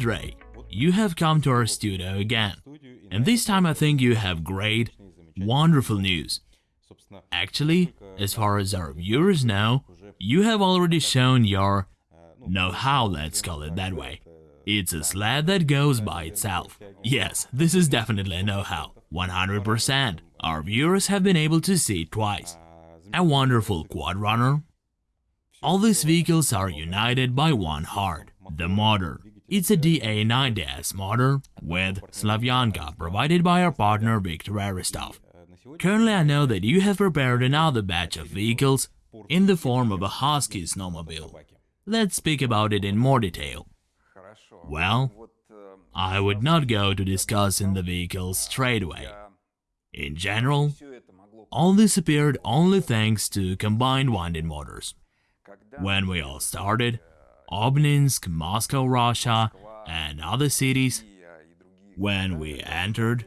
Andrei, you have come to our studio again. And this time I think you have great, wonderful news. Actually, as far as our viewers know, you have already shown your know-how, let's call it that way. It's a sled that goes by itself. Yes, this is definitely a know-how, 100%. Our viewers have been able to see it twice. A wonderful quad runner. All these vehicles are united by one heart, the motor. It's a DA90S motor with Slavyanka provided by our partner Viktor Aristov. Currently I know that you have prepared another batch of vehicles in the form of a Husky snowmobile. Let's speak about it in more detail. Well, I would not go to discussing the vehicles straight away. In general, all this appeared only thanks to combined winding motors. When we all started, Obninsk, Moscow, Russia, and other cities, when we entered,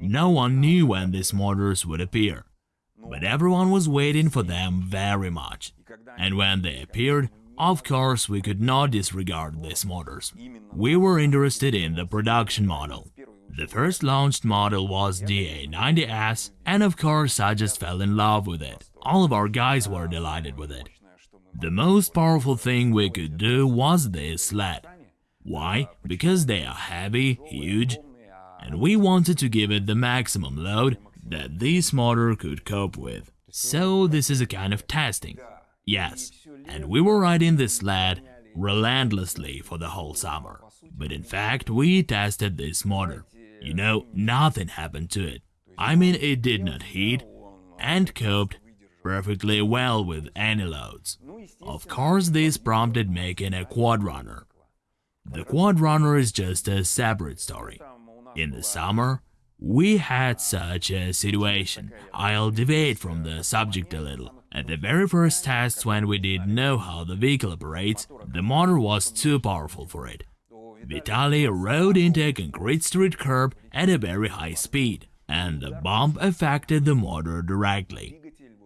no one knew when these motors would appear, but everyone was waiting for them very much. And when they appeared, of course we could not disregard these motors. We were interested in the production model. The first launched model was the A90S, and of course I just fell in love with it. All of our guys were delighted with it. The most powerful thing we could do was this sled. Why? Because they are heavy, huge, and we wanted to give it the maximum load that this motor could cope with. So this is a kind of testing. Yes, and we were riding this sled relentlessly for the whole summer. But in fact, we tested this motor. You know, nothing happened to it. I mean, it did not heat and coped perfectly well with any loads. Of course, this prompted making a quad runner. The quad runner is just a separate story. In the summer, we had such a situation. I'll deviate from the subject a little. At the very first tests when we didn't know how the vehicle operates, the motor was too powerful for it. Vitaly rode into a concrete street curb at a very high speed, and the bump affected the motor directly.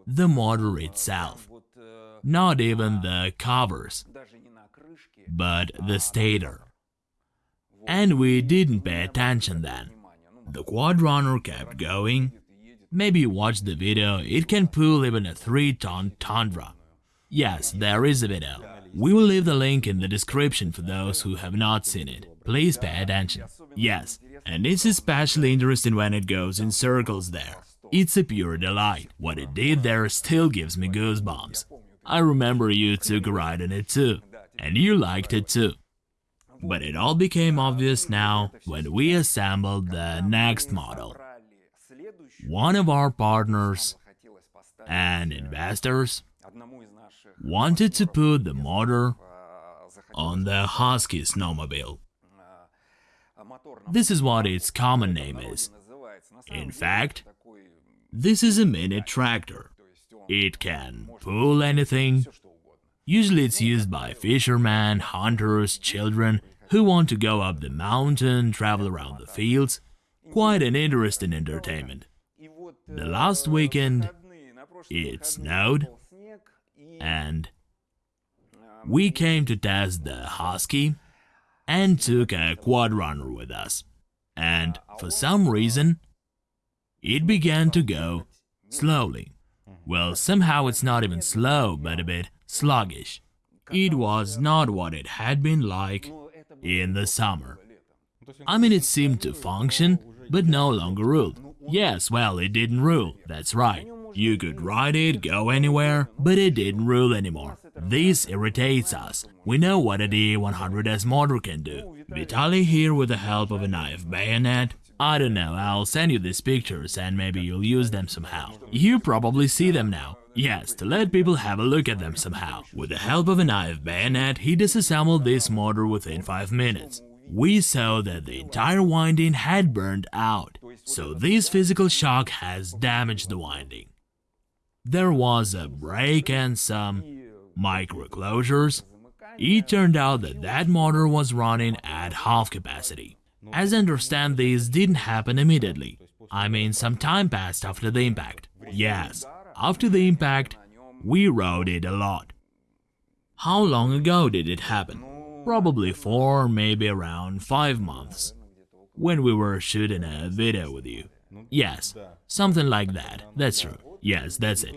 The motor itself. Not even the covers, but the stator. And we didn't pay attention then. The quad runner kept going. Maybe watch the video, it can pull even a 3-ton Tundra. Yes, there is a video. We will leave the link in the description for those who have not seen it. Please pay attention. Yes, and it's especially interesting when it goes in circles there. It's a pure delight. What it did there still gives me goosebumps. I remember you took a ride in it too, and you liked it too. But it all became obvious now when we assembled the next model. One of our partners and investors wanted to put the motor on the Husky snowmobile. This is what its common name is. In fact, this is a mini tractor. It can pull anything, Usually it's used by fishermen, hunters, children who want to go up the mountain, travel around the fields. Quite an interesting entertainment. The last weekend, it snowed, and we came to test the Husky and took a quad runner with us. And for some reason, it began to go slowly. Well, somehow it's not even slow, but a bit sluggish. It was not what it had been like in the summer. I mean, it seemed to function, but no longer ruled. Yes, well, it didn't rule, that's right. You could ride it, go anywhere, but it didn't rule anymore. This irritates us. We know what a DA100S motor can do. Vitaly here with the help of a knife bayonet. I don't know, I'll send you these pictures and maybe you'll use them somehow. You probably see them now. Yes, to let people have a look at them somehow. With the help of a knife bayonet, he disassembled this motor within 5 minutes. We saw that the entire winding had burned out, so this physical shock has damaged the winding. There was a break and some micro closures. It turned out that that motor was running at half capacity. As I understand, this didn't happen immediately. I mean, some time passed after the impact. Yes, after the impact, we rode it a lot. How long ago did it happen? Probably four, maybe around five months. When we were shooting a video with you. Yes, something like that. That's true. Yes, that's it.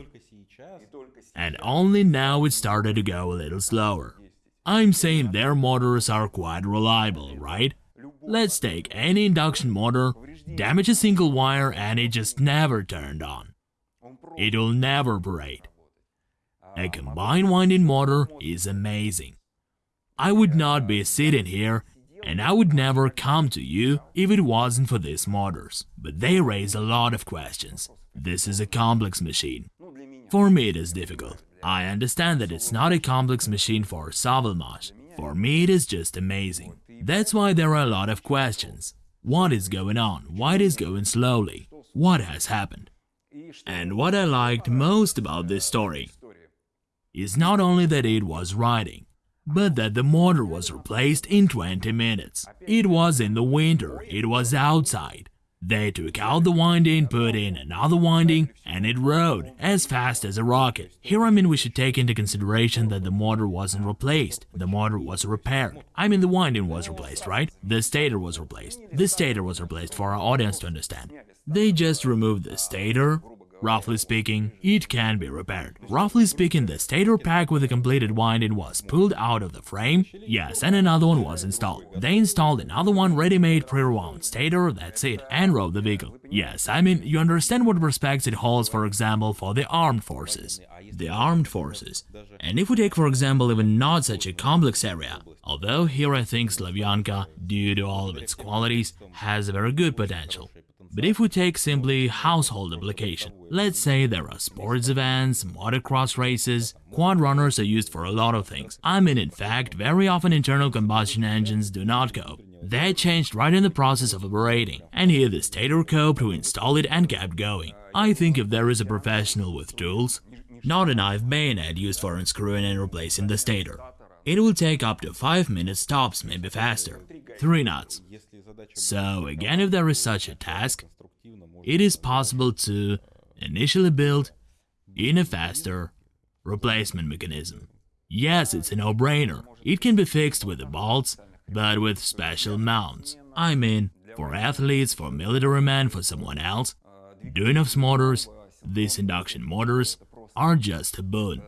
And only now it started to go a little slower. I'm saying their motors are quite reliable, right? Let's take any induction motor, damage a single wire and it just never turned on. It'll never operate. A combined winding motor is amazing. I would not be sitting here and I would never come to you if it wasn't for these motors. But they raise a lot of questions. This is a complex machine. For me it is difficult. I understand that it's not a complex machine for Sovelmash. For me it is just amazing. That's why there are a lot of questions. What is going on? Why it is going slowly? What has happened? And what I liked most about this story is not only that it was riding, but that the motor was replaced in 20 minutes. It was in the winter, it was outside. They took out the winding, put in another winding, and it rode as fast as a rocket. Here I mean we should take into consideration that the motor wasn't replaced, the motor was repaired. I mean the winding was replaced, right? The stator was replaced. The stator was replaced for our audience to understand. They just removed the stator, Roughly speaking, it can be repaired. Roughly speaking, the stator pack with the completed winding was pulled out of the frame, yes, and another one was installed. They installed another one ready-made pre-wound stator, that's it, and rode the vehicle. Yes, I mean, you understand what respects it holds, for example, for the armed forces. The armed forces. And if we take, for example, even not such a complex area, although here I think Slavyanka, due to all of its qualities, has a very good potential. But if we take simply household application, let's say there are sports events, motocross races, quad runners are used for a lot of things. I mean in fact, very often internal combustion engines do not cope. They changed right in the process of operating, and here the stator coped to install it and kept going. I think if there is a professional with tools, not a knife bayonet used for unscrewing and replacing the stator, it will take up to 5 minutes tops, maybe faster. 3 knots. So again, if there is such a task, it is possible to initially build in a faster replacement mechanism. Yes, it's a no-brainer. It can be fixed with the bolts, but with special mounts. I mean, for athletes, for military men, for someone else, Duyunov motors, these induction motors, are just a boon.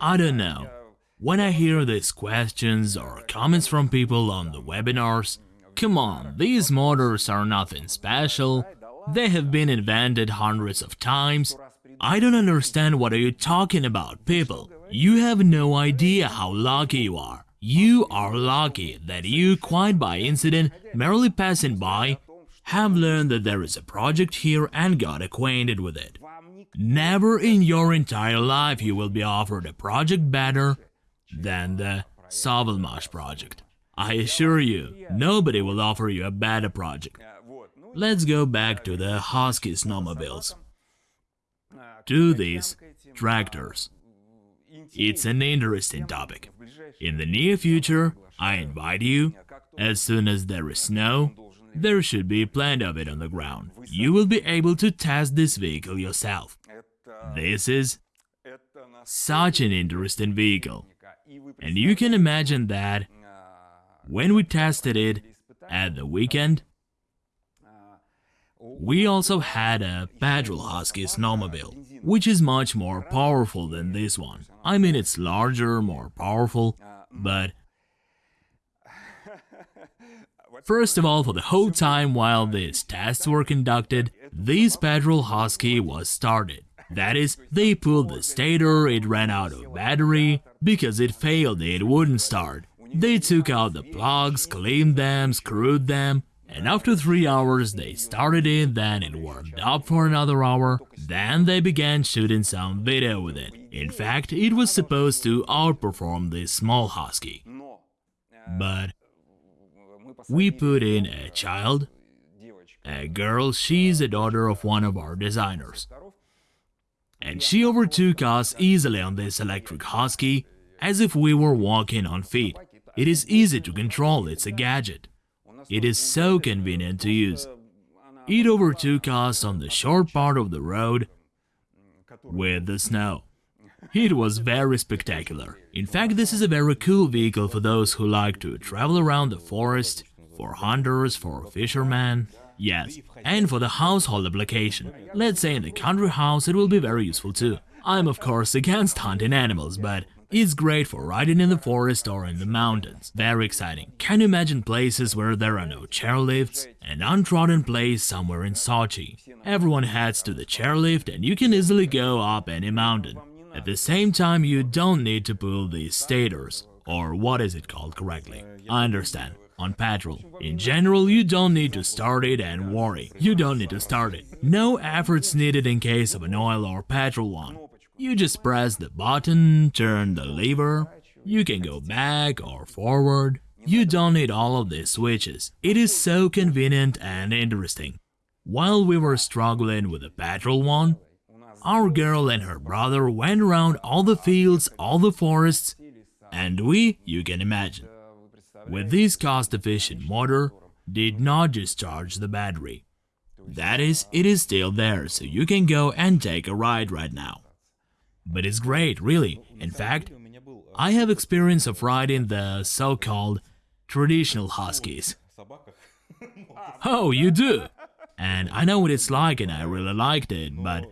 I don't know. When I hear these questions or comments from people on the webinars, Come on, these motors are nothing special. They have been invented hundreds of times. I don't understand what are you talking about, people. You have no idea how lucky you are. You are lucky that you, quite by incident, merely passing by, have learned that there is a project here and got acquainted with it. Never in your entire life you will be offered a project better than the Sovelmash project. I assure you, nobody will offer you a better project. Let's go back to the Husky snowmobiles. To these tractors. It's an interesting topic. In the near future, I invite you, as soon as there is snow, there should be plenty of it on the ground. You will be able to test this vehicle yourself. This is such an interesting vehicle. And you can imagine that when we tested it at the weekend, we also had a petrol husky snowmobile, which is much more powerful than this one. I mean, it's larger, more powerful, but... First of all, for the whole time while these tests were conducted, this petrol husky was started. That is, they pulled the stator, it ran out of battery, because it failed, it wouldn't start. They took out the plugs, cleaned them, screwed them, and after three hours they started it, then it warmed up for another hour, then they began shooting some video with it. In fact, it was supposed to outperform this small husky. But we put in a child, a girl, she's a daughter of one of our designers. And she overtook us easily on this electric husky, as if we were walking on feet. It is easy to control, it's a gadget. It is so convenient to use. It overtook us on the short part of the road with the snow. It was very spectacular. In fact, this is a very cool vehicle for those who like to travel around the forest, for hunters, for fishermen, yes, and for the household application. Let's say in the country house it will be very useful too. I'm of course against hunting animals, but it's great for riding in the forest or in the mountains. Very exciting. Can you imagine places where there are no chairlifts? An untrodden place somewhere in Sochi. Everyone heads to the chairlift and you can easily go up any mountain. At the same time, you don't need to pull the stators, or what is it called correctly? I understand. On petrol. In general, you don't need to start it and worry. You don't need to start it. No efforts needed in case of an oil or petrol one. You just press the button, turn the lever, you can go back or forward. You don't need all of these switches. It is so convenient and interesting. While we were struggling with the petrol one, our girl and her brother went around all the fields, all the forests, and we, you can imagine, with this cost-efficient motor, did not discharge the battery. That is, it is still there, so you can go and take a ride right now. But it's great, really. In fact, I have experience of riding the so-called traditional huskies. Oh, you do? And I know what it's like and I really liked it, but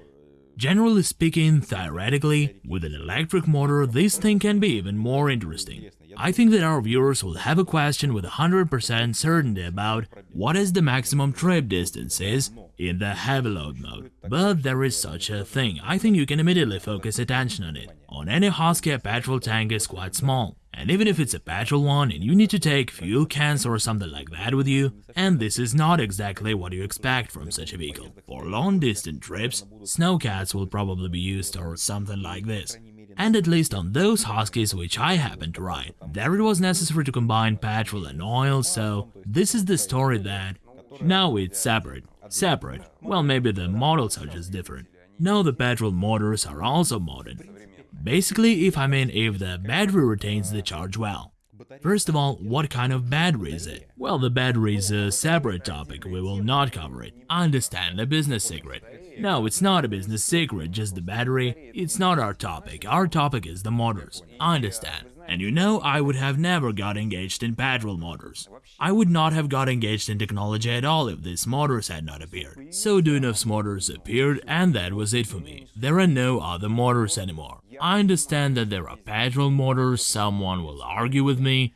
generally speaking, theoretically, with an electric motor, this thing can be even more interesting. I think that our viewers will have a question with 100% certainty about what is the maximum trip distance is in the heavy load mode. But there is such a thing, I think you can immediately focus attention on it. On any Husky a petrol tank is quite small, and even if it's a petrol one and you need to take fuel cans or something like that with you, and this is not exactly what you expect from such a vehicle. For long distance trips, snowcats will probably be used or something like this. And at least on those Huskies which I happened to ride, there it was necessary to combine petrol and oil, so this is the story that... Now it's separate. Separate. Well, maybe the models are just different. Now the petrol motors are also modern. Basically, if I mean if the battery retains the charge well. First of all, what kind of battery is it? Well, the battery is a separate topic, we will not cover it. I understand, a business secret. No, it's not a business secret, just the battery. It's not our topic, our topic is the motors. I understand. And you know, I would have never got engaged in petrol motors. I would not have got engaged in technology at all if these motors had not appeared. So Duyunov's motors appeared and that was it for me. There are no other motors anymore. I understand that there are petrol motors, someone will argue with me.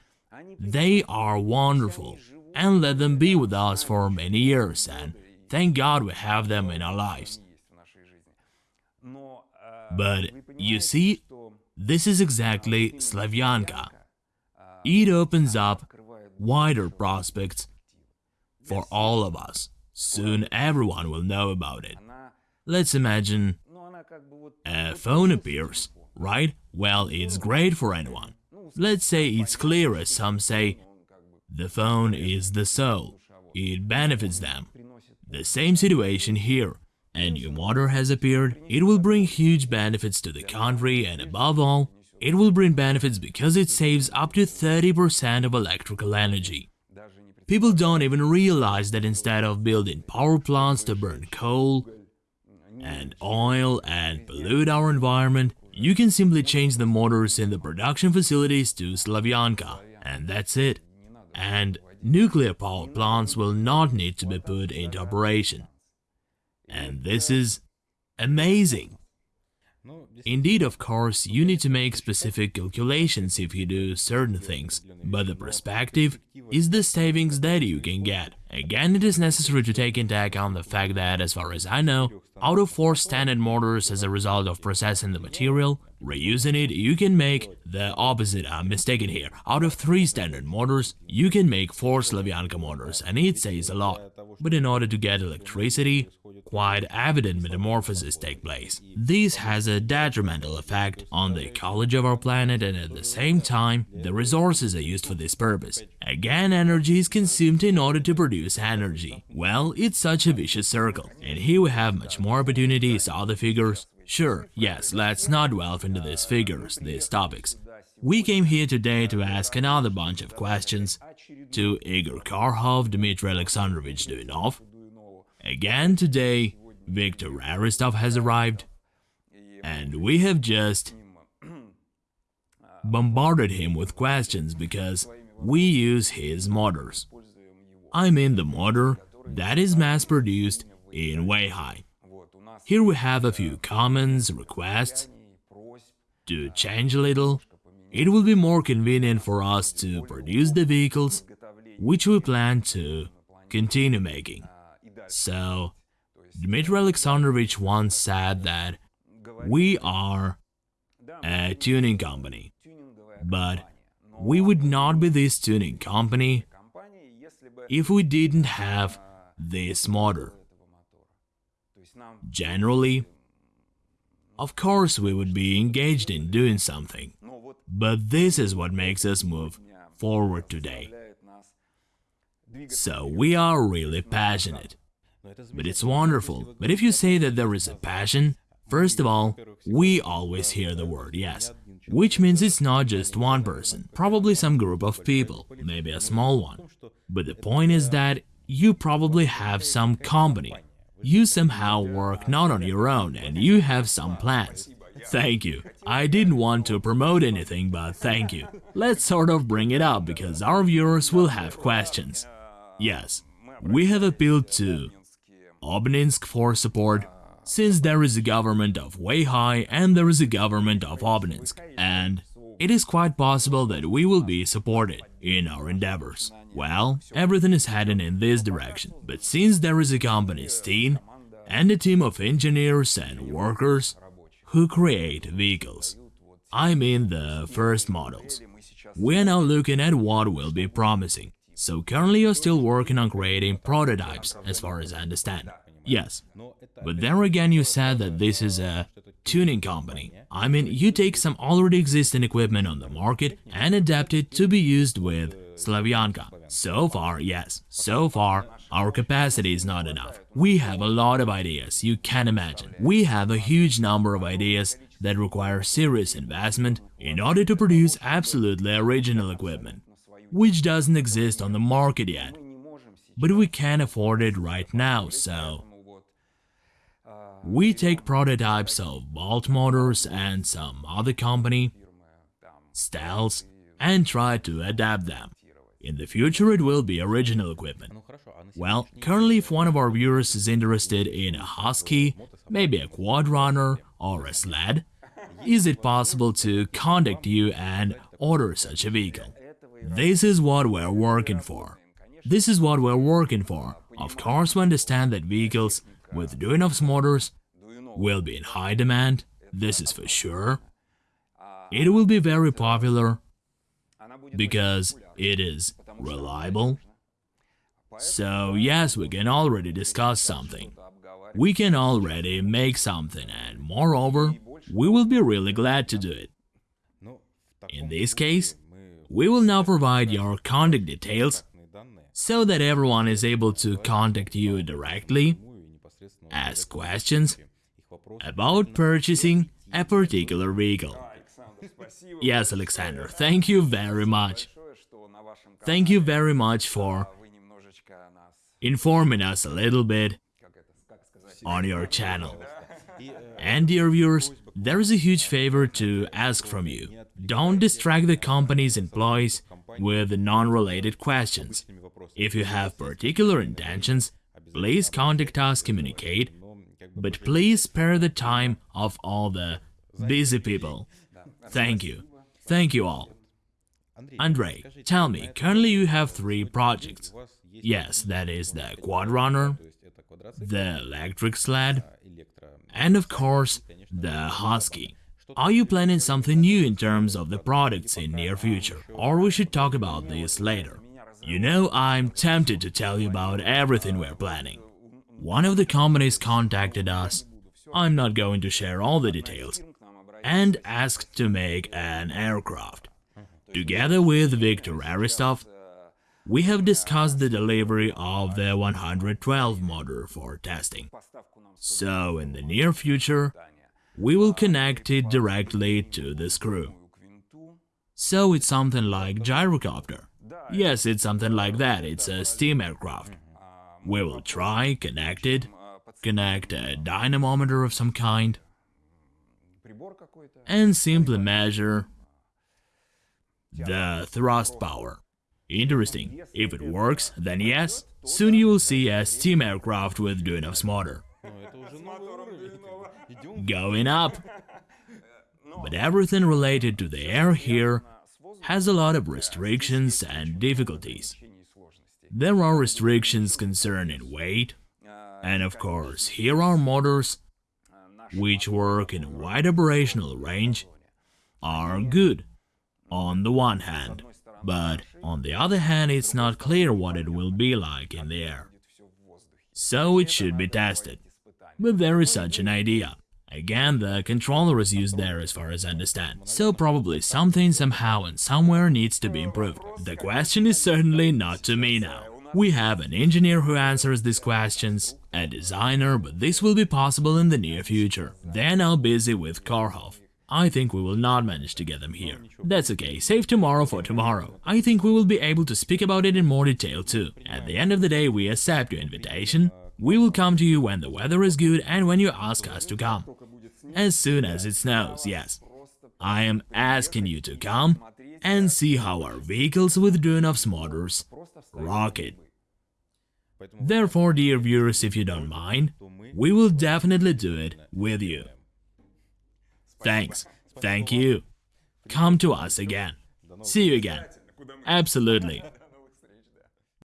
They are wonderful and let them be with us for many years and thank God we have them in our lives. But you see, this is exactly Slavyanka. It opens up wider prospects for all of us. Soon everyone will know about it. Let's imagine a phone appears, right? Well, it's great for anyone. Let's say it's clear as some say, the phone is the soul. It benefits them. The same situation here a new motor has appeared, it will bring huge benefits to the country and above all, it will bring benefits because it saves up to 30% of electrical energy. People don't even realize that instead of building power plants to burn coal and oil and pollute our environment, you can simply change the motors in the production facilities to Slavyanka, and that's it. And nuclear power plants will not need to be put into operation. And this is amazing. Indeed, of course, you need to make specific calculations if you do certain things, but the perspective is the savings that you can get. Again, it is necessary to take into account the fact that, as far as I know, out of four standard motors as a result of processing the material, reusing it, you can make the opposite, I'm mistaken here. Out of three standard motors, you can make four Slavyanka motors, and it says a lot. But in order to get electricity, quite evident metamorphoses take place. This has a detrimental effect on the ecology of our planet and at the same time, the resources are used for this purpose. Again, energy is consumed in order to produce energy. Well, it's such a vicious circle. And here we have much more opportunities, other figures. Sure, yes, let's not delve into these figures, these topics. We came here today to ask another bunch of questions to Igor Karhov, Dmitry Alexandrovich Duyunov, Again today, Viktor Aristov has arrived, and we have just bombarded him with questions because we use his motors. I mean the motor that is mass-produced in Weihai. Here we have a few comments, requests to change a little. It will be more convenient for us to produce the vehicles which we plan to continue making. So, Dmitry Alexandrovich once said that we are a tuning company, but we would not be this tuning company if we didn't have this motor. Generally, of course we would be engaged in doing something, but this is what makes us move forward today. So we are really passionate. But it's wonderful. But if you say that there is a passion, first of all, we always hear the word yes, which means it's not just one person, probably some group of people, maybe a small one. But the point is that you probably have some company. You somehow work not on your own and you have some plans. Thank you. I didn't want to promote anything, but thank you. Let's sort of bring it up because our viewers will have questions. Yes, we have appealed to Obninsk for support, since there is a government of Weihai and there is a government of Obninsk, and it is quite possible that we will be supported in our endeavors. Well, everything is heading in this direction, but since there is a company Steen and a team of engineers and workers who create vehicles, I mean the first models, we are now looking at what will be promising. So currently you're still working on creating prototypes, as far as I understand. Yes, but there again you said that this is a tuning company. I mean, you take some already existing equipment on the market and adapt it to be used with Slavyanka. So far, yes, so far, our capacity is not enough. We have a lot of ideas, you can imagine. We have a huge number of ideas that require serious investment in order to produce absolutely original equipment which doesn't exist on the market yet. But we can afford it right now, so... We take prototypes of Bolt Motors and some other company, styles, and try to adapt them. In the future it will be original equipment. Well, currently if one of our viewers is interested in a Husky, maybe a Quad Runner or a sled, is it possible to contact you and order such a vehicle? This is what we're working for. This is what we're working for. Of course, we understand that vehicles with Duyunov's motors will be in high demand, this is for sure. It will be very popular because it is reliable. So yes, we can already discuss something. We can already make something and moreover, we will be really glad to do it. In this case, we will now provide your contact details so that everyone is able to contact you directly, ask questions about purchasing a particular vehicle. Yes, Alexander, thank you very much. Thank you very much for informing us a little bit on your channel. And dear viewers, there is a huge favor to ask from you. Don't distract the company's employees with non-related questions. If you have particular intentions, please contact us, communicate, but please spare the time of all the busy people. Thank you. Thank you all. Andrei, tell me, currently you have three projects. Yes, that is the Quad Runner, the electric sled, and of course, the Husky. Are you planning something new in terms of the products in near future? Or we should talk about this later. You know, I'm tempted to tell you about everything we're planning. One of the companies contacted us, I'm not going to share all the details, and asked to make an aircraft. Together with Viktor Aristov, we have discussed the delivery of the 112 motor for testing. So, in the near future, we will connect it directly to the screw. So it's something like gyrocopter. Yes, it's something like that, it's a steam aircraft. We will try, connect it, connect a dynamometer of some kind, and simply measure the thrust power. Interesting. If it works, then yes, soon you will see a steam aircraft with Duyunov's motor. Going up. But everything related to the air here has a lot of restrictions and difficulties. There are restrictions concerning weight, and of course, here are motors which work in a wide operational range are good on the one hand, but on the other hand, it's not clear what it will be like in the air. So it should be tested. But there is such an idea. Again, the controller is used there as far as I understand. So probably something somehow and somewhere needs to be improved. The question is certainly not to me now. We have an engineer who answers these questions, a designer, but this will be possible in the near future. They're now busy with Karhov. I think we will not manage to get them here. That's okay, save tomorrow for tomorrow. I think we will be able to speak about it in more detail too. At the end of the day, we accept your invitation. We will come to you when the weather is good and when you ask us to come. As soon as it snows, yes. I am asking you to come and see how our vehicles with Duyunov's motors rocket. Therefore, dear viewers, if you don't mind, we will definitely do it with you. Thanks. Thank you. Come to us again. See you again. Absolutely.